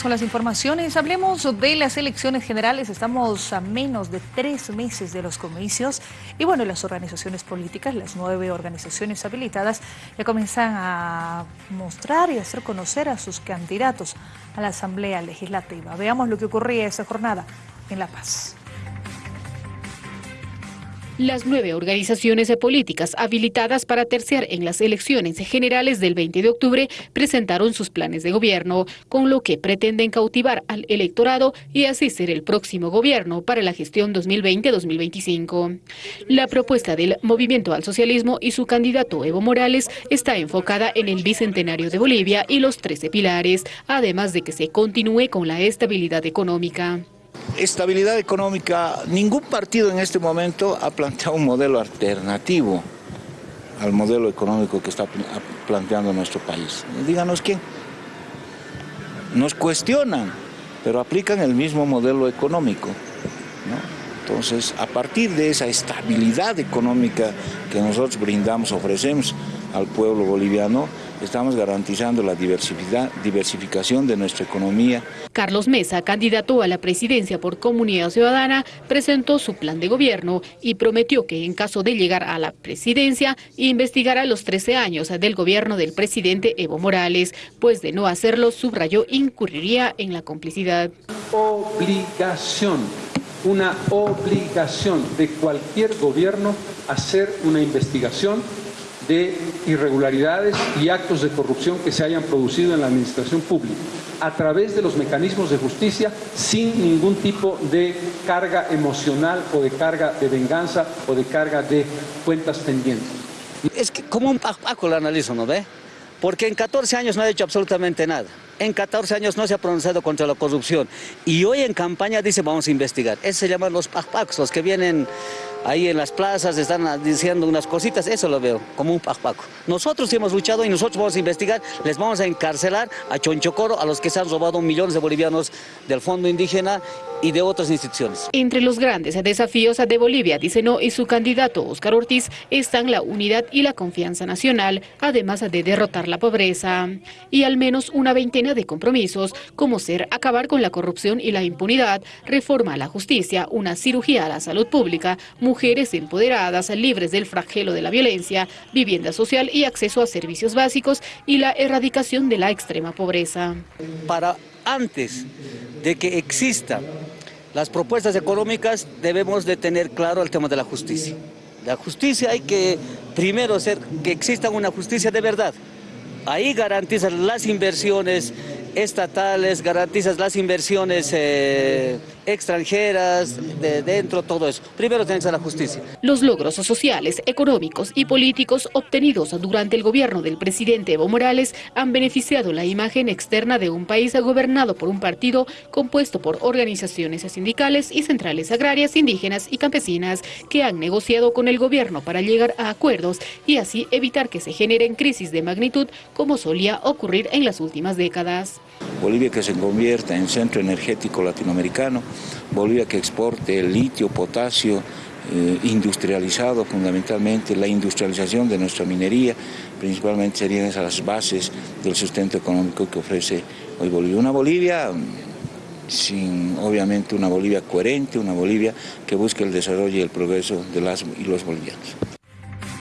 Con las informaciones. Hablemos de las elecciones generales. Estamos a menos de tres meses de los comicios. Y bueno, las organizaciones políticas, las nueve organizaciones habilitadas, ya comienzan a mostrar y hacer conocer a sus candidatos a la Asamblea Legislativa. Veamos lo que ocurría esa jornada en La Paz. Las nueve organizaciones políticas habilitadas para terciar en las elecciones generales del 20 de octubre presentaron sus planes de gobierno, con lo que pretenden cautivar al electorado y así ser el próximo gobierno para la gestión 2020-2025. La propuesta del Movimiento al Socialismo y su candidato Evo Morales está enfocada en el bicentenario de Bolivia y los 13 pilares, además de que se continúe con la estabilidad económica estabilidad económica, ningún partido en este momento ha planteado un modelo alternativo al modelo económico que está planteando nuestro país. Díganos quién. Nos cuestionan, pero aplican el mismo modelo económico. Entonces, a partir de esa estabilidad económica que nosotros brindamos, ofrecemos al pueblo boliviano, estamos garantizando la diversificación de nuestra economía. Carlos Mesa, candidato a la presidencia por Comunidad Ciudadana, presentó su plan de gobierno y prometió que en caso de llegar a la presidencia, investigará los 13 años del gobierno del presidente Evo Morales, pues de no hacerlo, subrayó, incurriría en la complicidad. Obligación, una obligación de cualquier gobierno hacer una investigación de irregularidades y actos de corrupción que se hayan producido en la administración pública a través de los mecanismos de justicia sin ningún tipo de carga emocional o de carga de venganza o de carga de cuentas pendientes. Es que como un paco lo analizo, ¿no ve? Porque en 14 años no ha hecho absolutamente nada. En 14 años no se ha pronunciado contra la corrupción. Y hoy en campaña dice vamos a investigar. Eso se llaman los pacpacos, los que vienen ahí en las plazas están diciendo unas cositas, eso lo veo como un paco. Nosotros hemos luchado y nosotros vamos a investigar, les vamos a encarcelar a Chonchocoro, a los que se han robado millones de bolivianos del fondo indígena y de otras instituciones. Entre los grandes desafíos de Bolivia, dice No, y su candidato Oscar Ortiz, están la unidad y la confianza nacional, además de derrotar la pobreza. Y al menos una veintena de compromisos, como ser acabar con la corrupción y la impunidad, reforma a la justicia, una cirugía a la salud pública, mujeres empoderadas, libres del flagelo de la violencia, vivienda social y acceso a servicios básicos y la erradicación de la extrema pobreza. Para antes de que existan las propuestas económicas debemos de tener claro el tema de la justicia. La justicia hay que primero hacer que exista una justicia de verdad. Ahí garantizan las inversiones estatales, garantizas las inversiones eh, extranjeras, de dentro, todo eso. Primero tiene que ser la justicia. Los logros sociales, económicos y políticos obtenidos durante el gobierno del presidente Evo Morales han beneficiado la imagen externa de un país gobernado por un partido compuesto por organizaciones sindicales y centrales agrarias, indígenas y campesinas que han negociado con el gobierno para llegar a acuerdos y así evitar que se generen crisis de magnitud como solía ocurrir en las últimas décadas. Bolivia que se convierta en centro energético latinoamericano, Bolivia que exporte litio, potasio, eh, industrializado fundamentalmente, la industrialización de nuestra minería, principalmente serían esas las bases del sustento económico que ofrece hoy Bolivia. Una Bolivia mm, sin, obviamente, una Bolivia coherente, una Bolivia que busque el desarrollo y el progreso de las y los bolivianos.